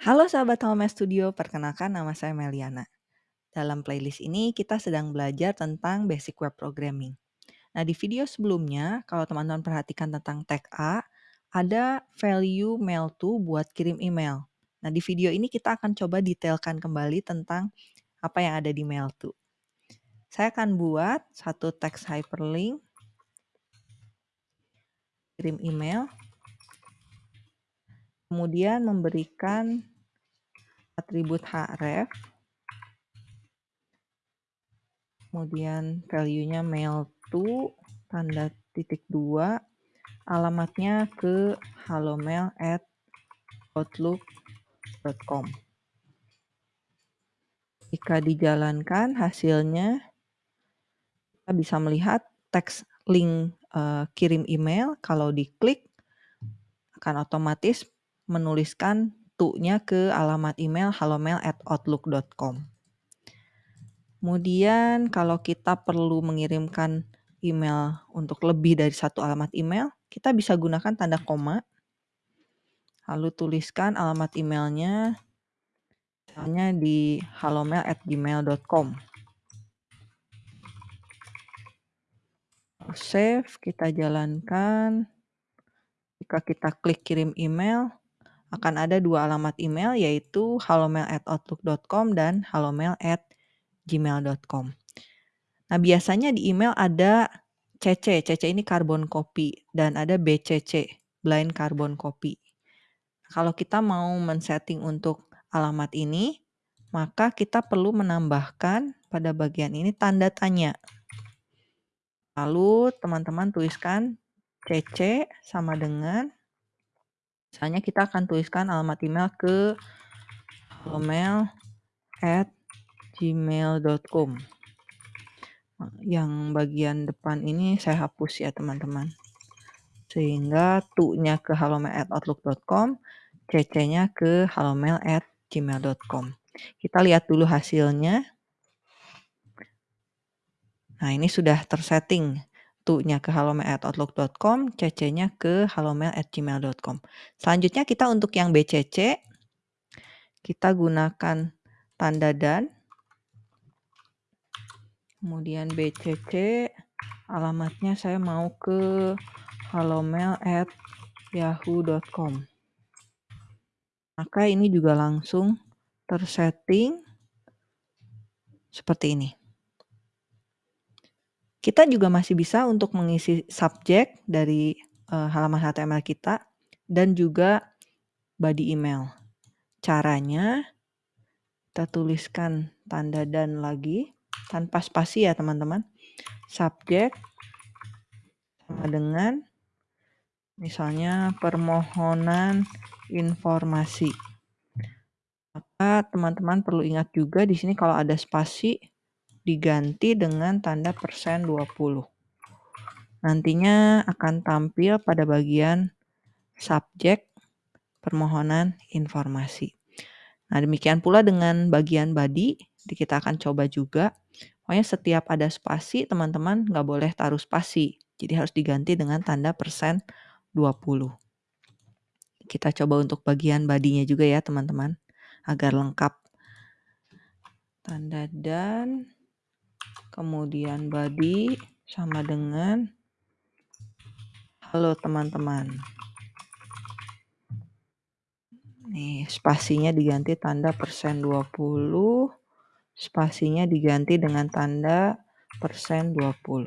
Halo sahabat Home Studio, perkenalkan nama saya Meliana. Dalam playlist ini kita sedang belajar tentang basic web programming. Nah, di video sebelumnya, kalau teman-teman perhatikan tentang tag A, ada value mail to buat kirim email. Nah, di video ini kita akan coba detailkan kembali tentang apa yang ada di mail to. Saya akan buat satu text hyperlink, kirim email, kemudian memberikan atribut href, kemudian value-nya mail to, tanda titik dua, alamatnya ke halomail at outlook.com. Jika dijalankan hasilnya kita bisa melihat teks link uh, kirim email. Kalau diklik akan otomatis menuliskan to-nya ke alamat email halomail@outlook.com. Kemudian kalau kita perlu mengirimkan email untuk lebih dari satu alamat email, kita bisa gunakan tanda koma. Lalu tuliskan alamat emailnya misalnya di halomail@gmail.com. Save, kita jalankan. Jika kita klik kirim email, akan ada dua alamat email yaitu halomail@outlook.com dan halomail@gmail.com. Nah, biasanya di email ada CC, CC ini carbon copy dan ada BCC, blind carbon copy. Kalau kita mau men-setting untuk alamat ini, maka kita perlu menambahkan pada bagian ini tanda tanya. Lalu teman-teman tuliskan CC sama dengan Misalnya kita akan tuliskan alamat email ke gmail.com Yang bagian depan ini saya hapus ya teman-teman. Sehingga tu-nya ke halomail@outlook.com, cc-nya ke halomail@gmail.com. Kita lihat dulu hasilnya. Nah, ini sudah tersetting tu-nya ke halomail@outlook.com, cc-nya ke halomail@gmail.com. Selanjutnya kita untuk yang BCC kita gunakan tanda dan kemudian BCC alamatnya saya mau ke halomail@yahoo.com. Maka ini juga langsung tersetting seperti ini. Kita juga masih bisa untuk mengisi subjek dari uh, halaman HTML kita dan juga body email. Caranya kita tuliskan tanda dan lagi tanpa spasi ya teman-teman. Subjek sama dengan misalnya permohonan informasi. Maka teman-teman perlu ingat juga di sini kalau ada spasi diganti dengan tanda persen 20. Nantinya akan tampil pada bagian subjek permohonan informasi. Nah, demikian pula dengan bagian body, kita akan coba juga. Pokoknya setiap ada spasi, teman-teman nggak boleh taruh spasi. Jadi harus diganti dengan tanda persen 20. Kita coba untuk bagian badinya juga ya, teman-teman. Agar lengkap. Tanda dan kemudian body sama dengan halo teman-teman. Nih, spasinya diganti tanda persen 20, spasinya diganti dengan tanda persen 20.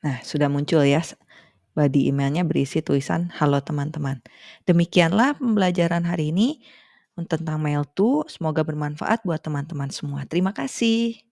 Nah, sudah muncul ya Body emailnya berisi tulisan halo teman-teman. Demikianlah pembelajaran hari ini tentang mail to. Semoga bermanfaat buat teman-teman semua. Terima kasih.